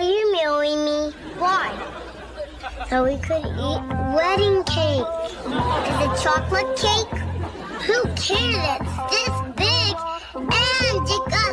Will you marry me? Why? So we could eat wedding cake. Is it chocolate cake? Who cares? It's this big and it got